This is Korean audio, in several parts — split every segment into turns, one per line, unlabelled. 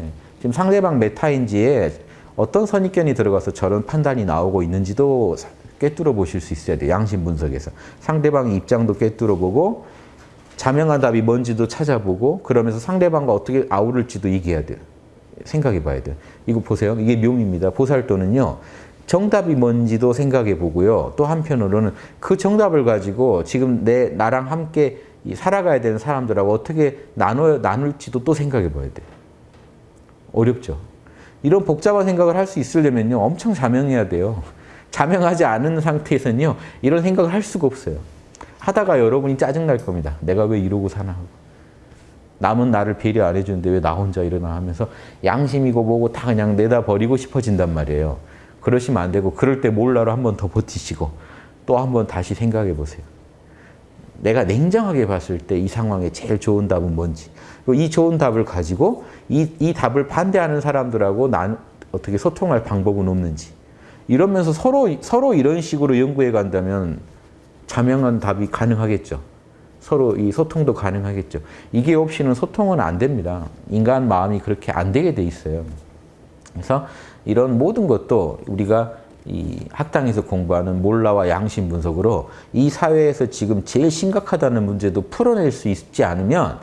예. 지금 상대방 메타인지에 어떤 선입견이 들어가서 저런 판단이 나오고 있는지도 꿰뚫어 보실 수 있어야 돼요. 양심 분석에서. 상대방의 입장도 꿰뚫어 보고 자명한 답이 뭔지도 찾아보고 그러면서 상대방과 어떻게 아우를지도 얘기해야 돼요. 생각해 봐야 돼요. 이거 보세요. 이게 묘미입니다. 보살도는요. 정답이 뭔지도 생각해 보고요. 또 한편으로는 그 정답을 가지고 지금 내 나랑 함께 살아가야 되는 사람들하고 어떻게 나눠 나눌지도 또 생각해 봐야 돼요. 어렵죠. 이런 복잡한 생각을 할 수 있으려면요. 엄청 자명해야 돼요. 자명하지 않은 상태에서는요. 이런 생각을 할 수가 없어요. 하다가 여러분이 짜증날 겁니다. 내가 왜 이러고 사나 하고. 남은 나를 배려 안 해주는데 왜 나 혼자 이러나 하면서 양심이고 뭐고 다 그냥 내다 버리고 싶어진단 말이에요. 그러시면 안 되고 그럴 때 몰라로 한 번 더 버티시고 또 한 번 다시 생각해 보세요. 내가 냉정하게 봤을 때 이 상황에 제일 좋은 답은 뭔지 이 좋은 답을 가지고 이, 이 답을 반대하는 사람들하고 난 어떻게 소통할 방법은 없는지 이러면서 서로 서로 이런 식으로 연구해 간다면 자명한 답이 가능하겠죠. 서로 이 소통도 가능하겠죠. 이게 없이는 소통은 안 됩니다. 인간 마음이 그렇게 안 되게 돼 있어요. 그래서 이런 모든 것도 우리가 이 학당에서 공부하는 몰라와 양심 분석으로 이 사회에서 지금 제일 심각하다는 문제도 풀어낼 수 있지 않으면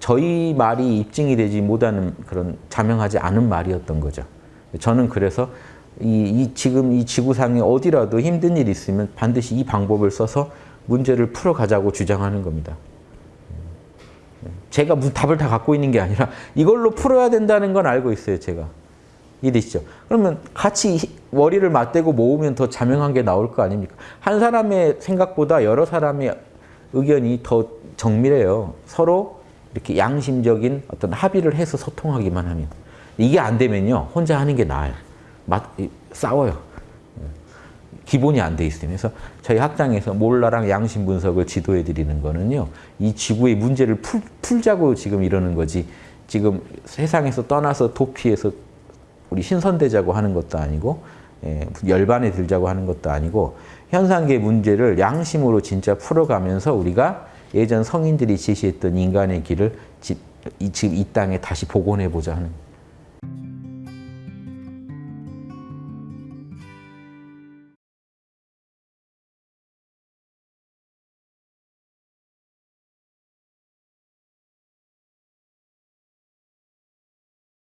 저희 말이 입증이 되지 못하는 그런 자명하지 않은 말이었던 거죠. 저는 그래서 이, 이 지금 이 지구상에 어디라도 힘든 일이 있으면 반드시 이 방법을 써서 문제를 풀어가자고 주장하는 겁니다. 제가 무슨 답을 다 갖고 있는 게 아니라 이걸로 풀어야 된다는 건 알고 있어요, 제가. 이해되시죠? 그러면 같이 머리를 맞대고 모으면 더 자명한 게 나올 거 아닙니까? 한 사람의 생각보다 여러 사람의 의견이 더 정밀해요. 서로 이렇게 양심적인 어떤 합의를 해서 소통하기만 하면. 이게 안 되면요. 혼자 하는 게 나아요. 맞, 싸워요. 기본이 안 돼 있어요. 그래서 저희 학당에서 몰라랑 양심 분석을 지도해 드리는 거는요. 이 지구의 문제를 풀, 풀자고 지금 이러는 거지. 지금 세상에서 떠나서 도피해서 우리 신선되자고 하는 것도 아니고 예, 열반에 들자고 하는 것도 아니고 현상계 문제를 양심으로 진짜 풀어가면서 우리가 예전 성인들이 제시했던 인간의 길을 지, 이, 지금 이 땅에 다시 복원해보자 하는